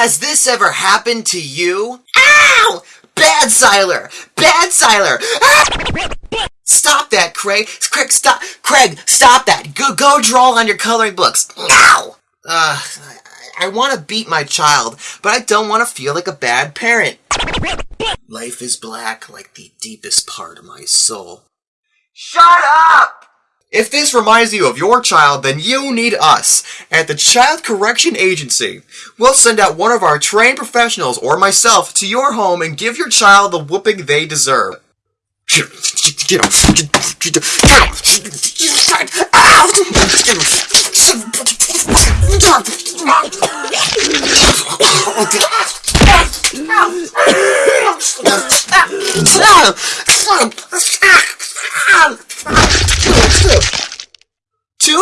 Has this ever happened to you? Ow! Bad Siler! Bad Siler! Ah! Stop that, Craig! Craig, stop! Craig, stop that! Go, go draw on your coloring books now! Uh, I, I want to beat my child, but I don't want to feel like a bad parent. Life is black like the deepest part of my soul. Shut up! If this reminds you of your child, then you need us at the Child Correction Agency. We'll send out one of our trained professionals or myself to your home and give your child the whooping they deserve.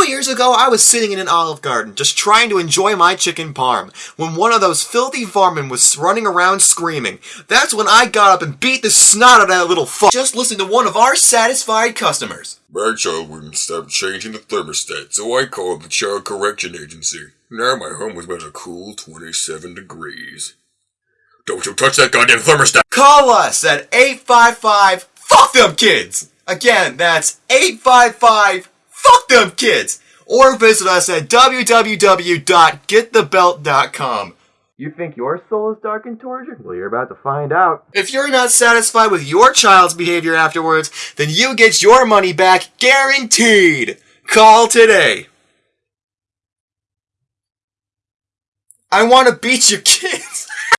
Years ago, I was sitting in an olive garden, just trying to enjoy my chicken parm, when one of those filthy varmin was running around screaming. That's when I got up and beat the snot out of that little fuck. Just listen to one of our satisfied customers. My child wouldn't stop changing the thermostat, so I called the Child Correction Agency. Now my home was about a cool 27 degrees. Don't you touch that goddamn thermostat! Call us at 855 Fuck Them Kids! Again, that's 855 Fuck Them Kids! Or visit us at www.getthebelt.com. You think your soul is dark and tortured? Well, you're about to find out. If you're not satisfied with your child's behavior afterwards, then you get your money back guaranteed. Call today. I want to beat your kids.